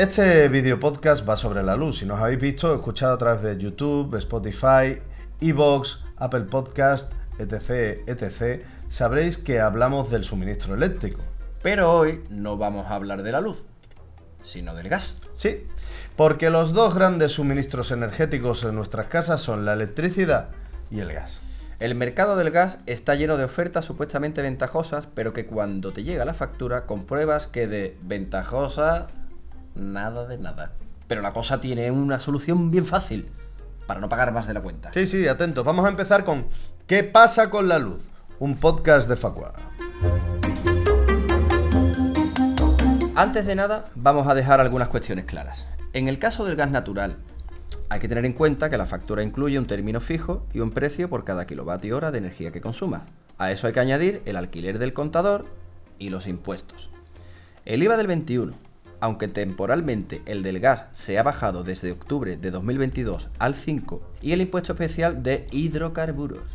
Este video podcast va sobre la luz. Si nos habéis visto, escuchado a través de YouTube, Spotify, Evox, Apple Podcast, etc, etc, sabréis que hablamos del suministro eléctrico. Pero hoy no vamos a hablar de la luz, sino del gas. Sí, porque los dos grandes suministros energéticos en nuestras casas son la electricidad y el gas. El mercado del gas está lleno de ofertas supuestamente ventajosas, pero que cuando te llega la factura compruebas que de ventajosa nada de nada. Pero la cosa tiene una solución bien fácil para no pagar más de la cuenta. Sí, sí, atento. Vamos a empezar con ¿Qué pasa con la luz? Un podcast de Facua. Antes de nada, vamos a dejar algunas cuestiones claras. En el caso del gas natural, hay que tener en cuenta que la factura incluye un término fijo y un precio por cada kilovatio hora de energía que consuma. A eso hay que añadir el alquiler del contador y los impuestos. El IVA del 21, aunque temporalmente el del gas se ha bajado desde octubre de 2022 al 5, y el impuesto especial de hidrocarburos,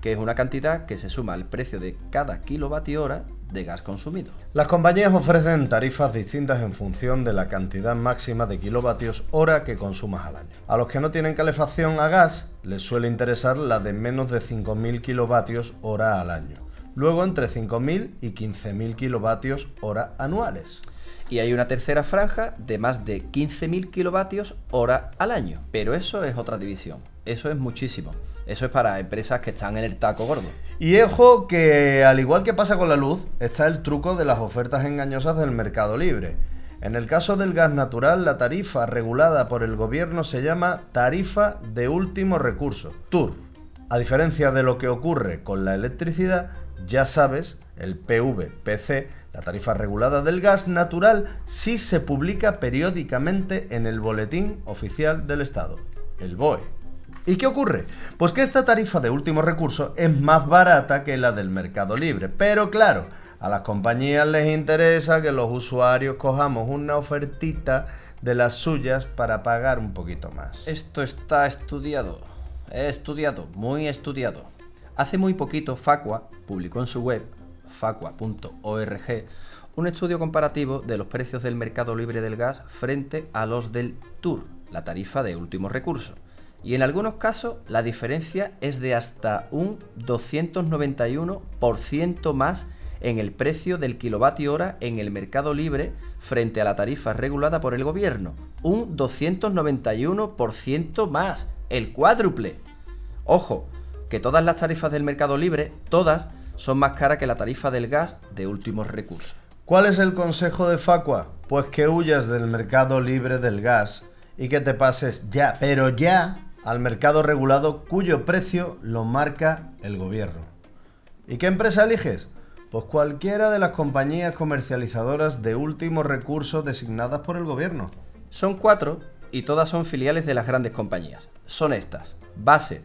que es una cantidad que se suma al precio de cada kilovatio hora de gas consumido. Las compañías ofrecen tarifas distintas en función de la cantidad máxima de kilovatios hora que consumas al año. A los que no tienen calefacción a gas les suele interesar la de menos de 5.000 kilovatios hora al año. Luego entre 5.000 y 15.000 kilovatios hora anuales y hay una tercera franja de más de 15.000 kilovatios hora al año. Pero eso es otra división, eso es muchísimo. Eso es para empresas que están en el taco gordo. Y ojo que al igual que pasa con la luz, está el truco de las ofertas engañosas del mercado libre. En el caso del gas natural, la tarifa regulada por el gobierno se llama tarifa de último recurso, TUR. A diferencia de lo que ocurre con la electricidad, ya sabes, el PVPC la tarifa regulada del gas natural sí se publica periódicamente en el Boletín Oficial del Estado, el BOE. ¿Y qué ocurre? Pues que esta tarifa de último recurso es más barata que la del mercado libre. Pero claro, a las compañías les interesa que los usuarios cojamos una ofertita de las suyas para pagar un poquito más. Esto está estudiado. Estudiado, muy estudiado. Hace muy poquito Facua publicó en su web facua.org un estudio comparativo de los precios del mercado libre del gas frente a los del TUR, la tarifa de último recurso. Y en algunos casos la diferencia es de hasta un 291% más en el precio del kilovatio hora en el mercado libre frente a la tarifa regulada por el gobierno. Un 291% más, el cuádruple. Ojo, que todas las tarifas del mercado libre, todas, son más caras que la tarifa del gas de últimos recursos. ¿Cuál es el consejo de Facua? Pues que huyas del mercado libre del gas y que te pases ya, pero ya, al mercado regulado cuyo precio lo marca el gobierno. ¿Y qué empresa eliges? Pues cualquiera de las compañías comercializadoras de últimos recursos designadas por el gobierno. Son cuatro y todas son filiales de las grandes compañías. Son estas: Base,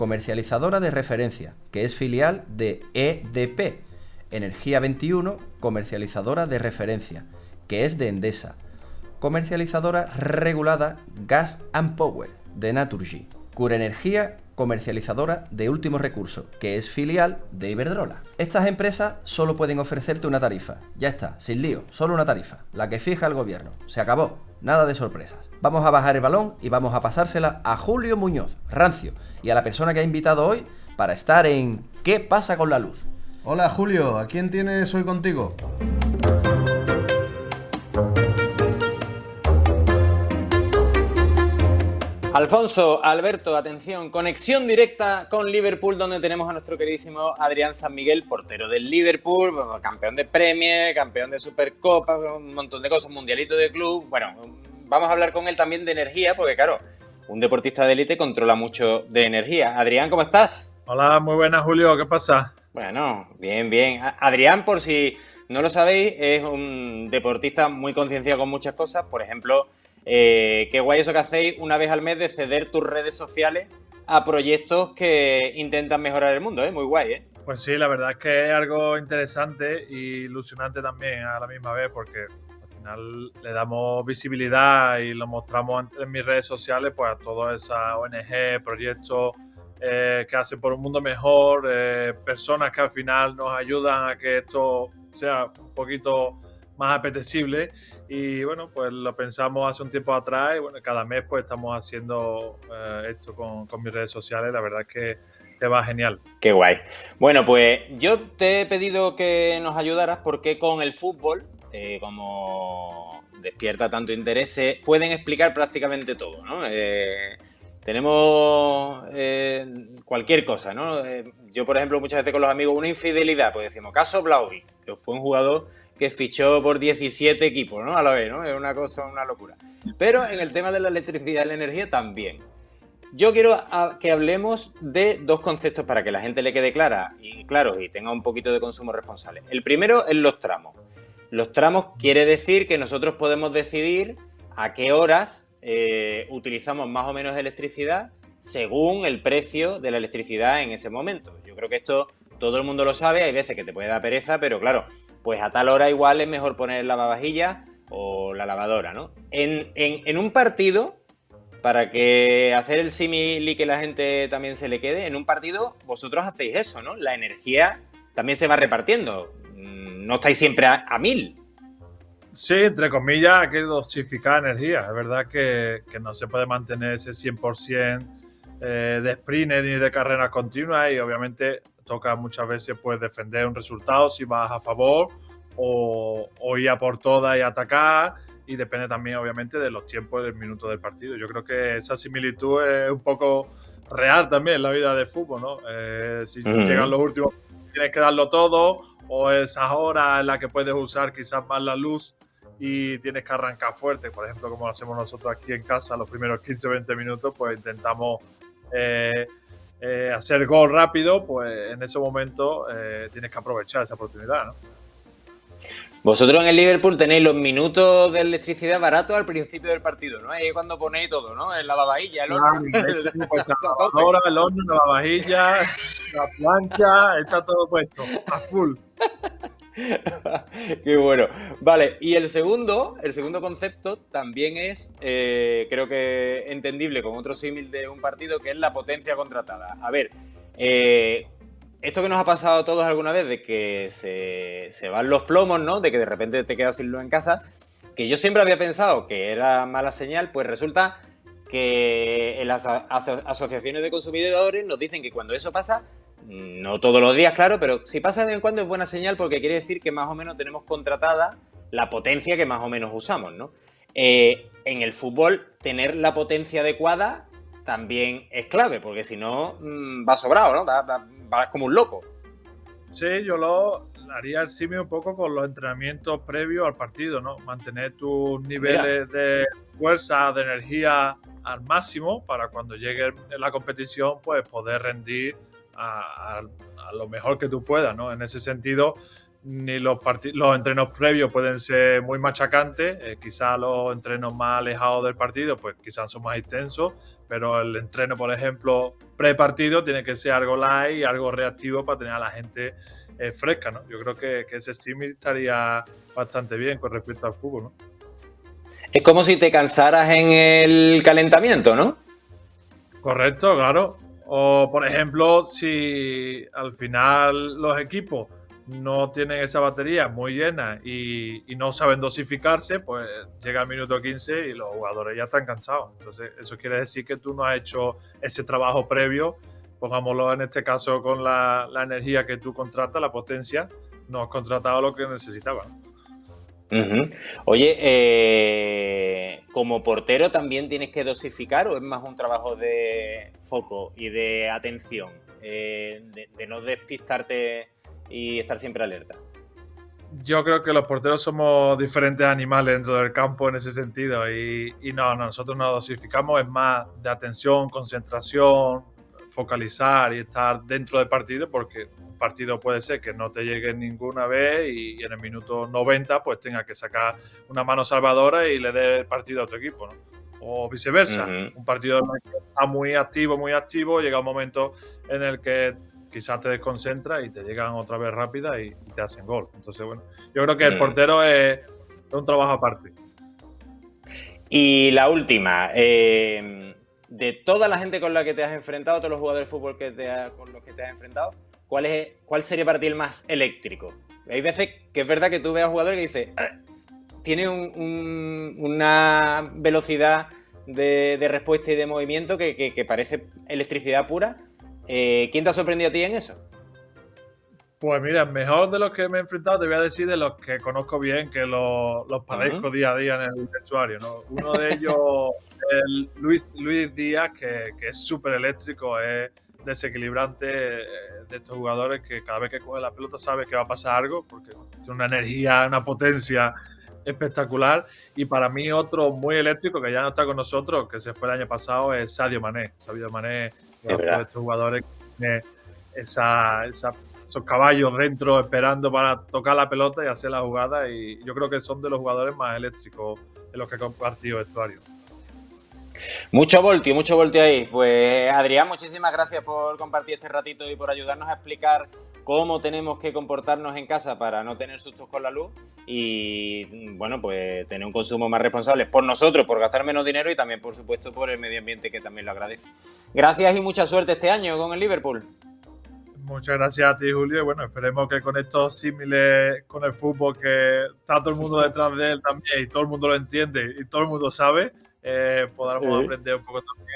comercializadora de referencia, que es filial de EDP, Energía 21, comercializadora de referencia, que es de Endesa, comercializadora regulada Gas and Power, de Naturgy, Cura Energía, comercializadora de último recurso, que es filial de Iberdrola. Estas empresas solo pueden ofrecerte una tarifa. Ya está, sin lío, solo una tarifa, la que fija el gobierno. Se acabó, nada de sorpresas. Vamos a bajar el balón y vamos a pasársela a Julio Muñoz, Rancio, y a la persona que ha invitado hoy para estar en ¿Qué pasa con la luz? Hola Julio, ¿a quién tienes hoy contigo? Alfonso, Alberto, atención, conexión directa con Liverpool, donde tenemos a nuestro queridísimo Adrián San Miguel, portero del Liverpool, campeón de Premier, campeón de Supercopa, un montón de cosas, mundialito de club. Bueno, vamos a hablar con él también de energía, porque claro, un deportista de élite controla mucho de energía. Adrián, ¿cómo estás? Hola, muy buenas, Julio, ¿qué pasa? Bueno, bien, bien. Adrián, por si no lo sabéis, es un deportista muy concienciado con muchas cosas. Por ejemplo, eh, qué guay eso que hacéis una vez al mes de ceder tus redes sociales a proyectos que intentan mejorar el mundo, ¿eh? Muy guay, ¿eh? Pues sí, la verdad es que es algo interesante y ilusionante también a la misma vez, porque le damos visibilidad y lo mostramos en, mis redes sociales pues a todas esas ONG, proyectos eh, que hacen por un mundo mejor, eh, personas que al final nos ayudan a que esto sea un poquito más apetecible Y bueno, pues lo pensamos hace un tiempo atrás y bueno, cada mes pues estamos haciendo eh, esto con, mis redes sociales. La verdad es que te va genial. Qué guay. Bueno, pues yo te he pedido que nos ayudaras porque con el fútbol, eh, como despierta tanto interés, pueden explicar prácticamente todo, ¿no? Eh, tenemos cualquier cosa, ¿no? yo, por ejemplo, muchas veces con los amigos, una infidelidad, pues decimos, caso Blauvi, que fue un jugador que fichó por 17 equipos, ¿no? A la vez, ¿no? Es una cosa, una locura. Pero en el tema de la electricidad y la energía también. Yo quiero que hablemos de dos conceptos para que la gente le quede clara y claro y tenga un poquito de consumo responsable. El primero es los tramos. Los tramos quiere decir que nosotros podemos decidir a qué horas eh, utilizamos más o menos electricidad según el precio de la electricidad en ese momento. Yo creo que esto todo el mundo lo sabe, hay veces que te puede dar pereza, pero claro, pues a tal hora igual es mejor poner la lavavajilla o la lavadora, ¿no? En, un partido, para que hacer el símil y que la gente también se le quede, en un partido vosotros hacéis eso, ¿no? La energía también se va repartiendo, mm, no estáis siempre a, mil. Sí, entre comillas, hay que dosificar energía. Es verdad que, no se puede mantener ese 100% eh, de sprint ni de carreras continuas y obviamente toca muchas veces pues defender un resultado si vas a favor o, ir a por todas y atacar y depende también obviamente de los tiempos del minuto del partido. Yo creo que esa similitud es un poco real también en la vida de fútbol, ¿no? Eh, si llegan los últimos tienes que darlo todo o esas horas en las que puedes usar quizás más la luz y tienes que arrancar fuerte, por ejemplo, como hacemos nosotros aquí en casa, los primeros 15-20 minutos, pues intentamos eh, eh, hacer gol rápido, pues en ese momento eh, tienes que aprovechar esa oportunidad, ¿no? Vosotros en el Liverpool tenéis los minutos de electricidad baratos al principio del partido, ¿no? Ahí es cuando ponéis todo, ¿no? En la lavavajilla, el horno. Pues, la el horno, la lavavajilla, la plancha, está todo puesto, a full. Qué bueno. Vale, y el segundo, el segundo concepto también es, eh, creo que entendible con otro símil de un partido, que es la potencia contratada. A ver, eh, esto que nos ha pasado a todos alguna vez, de que se, van los plomos, ¿no? De que de repente te quedas sin luz en casa, que yo siempre había pensado que era mala señal, pues resulta que las asociaciones de consumidores nos dicen que cuando eso pasa, no todos los días, claro, pero si pasa de vez en cuando es buena señal porque quiere decir que más o menos tenemos contratada la potencia que más o menos usamos, ¿no? Eh, en el fútbol, tener la potencia adecuada también es clave, porque si no, mm, va sobrado, ¿no? Va, como un loco. Sí, yo lo haría el simio un poco con los entrenamientos previos al partido, ¿no? Mantener tus niveles de fuerza, de energía al máximo para cuando llegue la competición, pues poder rendir a, lo mejor que tú puedas, ¿no? En ese sentido, ni los, los entrenos previos pueden ser muy machacantes, eh, quizás los entrenos más alejados del partido, pues quizás son más extensos, pero el entreno, por ejemplo, pre-partido tiene que ser algo light, algo reactivo para tener a la gente eh, fresca, ¿no? Yo creo que, que ese símil estaría bastante bien con respecto al fútbol, ¿no? Es como si te cansaras en el calentamiento, ¿no? Correcto, claro. O, por ejemplo, si al final los equipos no tienen esa batería muy llena y, no saben dosificarse, pues llega el minuto 15 y los jugadores ya están cansados. Entonces, eso quiere decir que tú no has hecho ese trabajo previo, pongámoslo en este caso con la, energía que tú contratas, la potencia, no has contratado lo que necesitabas. Oye, eh, como portero también tienes que dosificar o es más un trabajo de foco y de atención, eh, de, no despistarte y estar siempre alerta. Yo creo que los porteros somos diferentes animales dentro del campo en ese sentido y, y no, nosotros no dosificamos, es más de atención, concentración, focalizar y estar dentro del partido porque un partido puede ser que no te llegue ninguna vez y, en el minuto 90 pues tenga que sacar una mano salvadora y le dé el partido a otro equipo, ¿no? O viceversa, un partido que está muy activo, muy activo, llega un momento en el que quizás te desconcentra y te llegan otra vez rápida y, te hacen gol. Entonces, bueno, yo creo que el mm. portero es, un trabajo aparte. Y la última, eh, de toda la gente con la que te has enfrentado, todos los jugadores de fútbol que te con los que te has enfrentado, ¿cuál, es, ¿cuál sería para ti el más eléctrico? Hay veces que es verdad que tú veas jugadores que dices, ah, tiene una velocidad de, respuesta y de movimiento que, parece electricidad pura. Eh, ¿Quién te ha sorprendido a ti en eso? Pues mira, mejor de los que me he enfrentado te voy a decir de los que conozco bien, que los, padezco día a día en el vestuario. Uno de ellos es Luis, Luis Díaz, que, que es súper eléctrico, es desequilibrante eh, de estos jugadores que cada vez que coge la pelota sabe que va a pasar algo, porque tiene una energía, una potencia espectacular. Y para mí otro muy eléctrico que ya no está con nosotros, que se fue el año pasado, es Sadio Mané. Sadio Mané es de estos jugadores que tiene esa, esos caballos dentro esperando para tocar la pelota y hacer la jugada. Y yo creo que son de los jugadores más eléctricos de los que he compartido vestuario. Mucho voltio, mucho voltio ahí. Pues Adrián, muchísimas gracias por compartir este ratito y por ayudarnos a explicar cómo tenemos que comportarnos en casa para no tener sustos con la luz y, bueno, pues tener un consumo más responsable por nosotros, por gastar menos dinero y también, por supuesto, por el medio ambiente que también lo agradece. Gracias y mucha suerte este año con el Liverpool. Muchas gracias a ti, Julio. Bueno, esperemos que con estos símiles con el fútbol, que está todo el mundo detrás de él también y todo el mundo lo entiende y todo el mundo sabe, eh, podamos aprender un poco también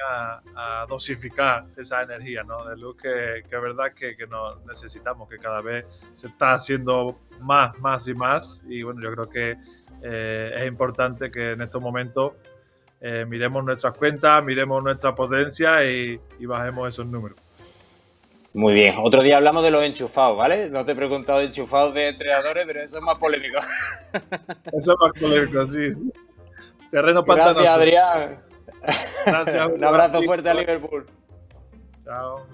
a, dosificar esa energía ¿no? de luz que, es verdad que, que nos necesitamos, que cada vez se está haciendo más, más y más. Y bueno, yo creo que eh, es importante que en estos momentos eh, miremos nuestras cuentas, miremos nuestra potencia y, bajemos esos números. Muy bien, otro día hablamos de los enchufados, ¿vale? No te he preguntado de enchufados de entrenadores, pero eso es más polémico. Eso es más polémico, sí. sí. Terreno pantanoso. Gracias, Adrián. Gracias. Un abrazo fuerte a Liverpool. Chao.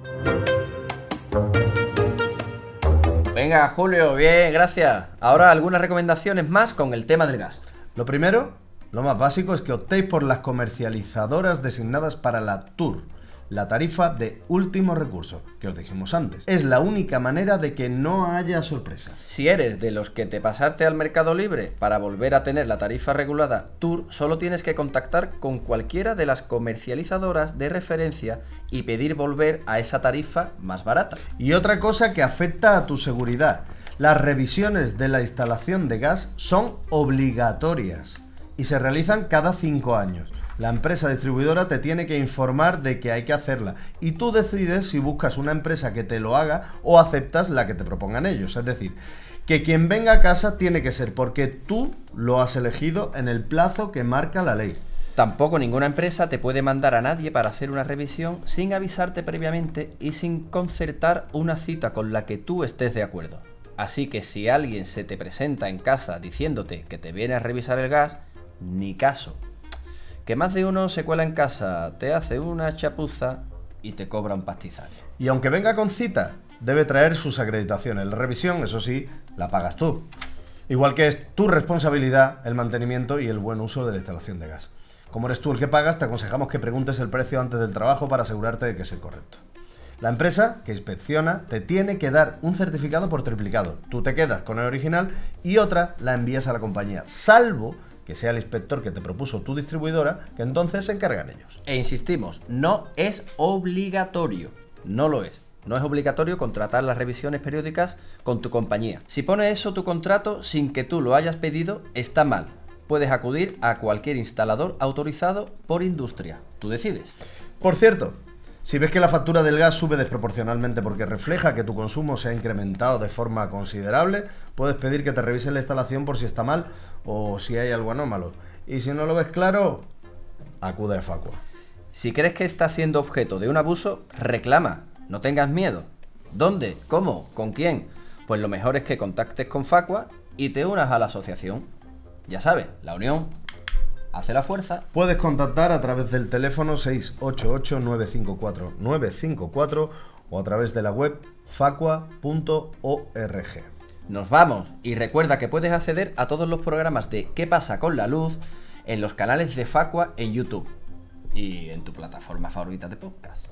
Venga, Julio, bien, gracias. Ahora algunas recomendaciones más con el tema del gas. Lo primero, lo más básico, es que optéis por las comercializadoras designadas para la Tour la tarifa de último recurso, que os dijimos antes. Es la única manera de que no haya sorpresas. Si eres de los que te pasaste al mercado libre para volver a tener la tarifa regulada Tour, solo tienes que contactar con cualquiera de las comercializadoras de referencia y pedir volver a esa tarifa más barata. Y otra cosa que afecta a tu seguridad. Las revisiones de la instalación de gas son obligatorias y se realizan cada cinco años la empresa distribuidora te tiene que informar de que hay que hacerla y tú decides si buscas una empresa que te lo haga o aceptas la que te propongan ellos. Es decir, que quien venga a casa tiene que ser porque tú lo has elegido en el plazo que marca la ley. Tampoco ninguna empresa te puede mandar a nadie para hacer una revisión sin avisarte previamente y sin concertar una cita con la que tú estés de acuerdo. Así que si alguien se te presenta en casa diciéndote que te viene a revisar el gas, ni caso, que más de uno se cuela en casa, te hace una chapuza y te cobra un pastizal. Y aunque venga con cita, debe traer sus acreditaciones. La revisión, eso sí, la pagas tú. Igual que es tu responsabilidad el mantenimiento y el buen uso de la instalación de gas. Como eres tú el que pagas, te aconsejamos que preguntes el precio antes del trabajo para asegurarte de que es el correcto. La empresa que inspecciona te tiene que dar un certificado por triplicado. Tú te quedas con el original y otra la envías a la compañía, salvo que sea el inspector que te propuso tu distribuidora, que entonces se encargan ellos. E insistimos, no es obligatorio, no lo es. No es obligatorio contratar las revisiones periódicas con tu compañía. Si pone eso tu contrato sin que tú lo hayas pedido, está mal. Puedes acudir a cualquier instalador autorizado por industria. Tú decides. Por cierto, si ves que la factura del gas sube desproporcionalmente porque refleja que tu consumo se ha incrementado de forma considerable, puedes pedir que te revisen la instalación por si está mal o si hay algo anómalo. Y si no lo ves claro, acude a Facua. Si crees que estás siendo objeto de un abuso, reclama. No tengas miedo. ¿Dónde? ¿Cómo? ¿Con quién? Pues lo mejor es que contactes con Facua y te unas a la asociación. Ya sabes, la unión hace la fuerza. Puedes contactar a través del teléfono 688-954-954 o a través de la web facua.org. Nos vamos y recuerda que puedes acceder a todos los programas de ¿Qué pasa con la luz? en los canales de Facua en YouTube y en tu plataforma favorita de podcast.